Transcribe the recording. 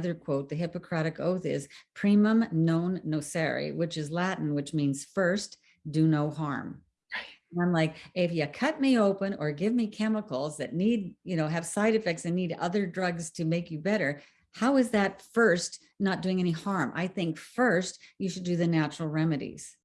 another quote, the Hippocratic Oath is primum non nocere, which is Latin, which means first, do no harm. And I'm like, if you cut me open or give me chemicals that need, you know, have side effects and need other drugs to make you better, how is that first not doing any harm? I think first you should do the natural remedies.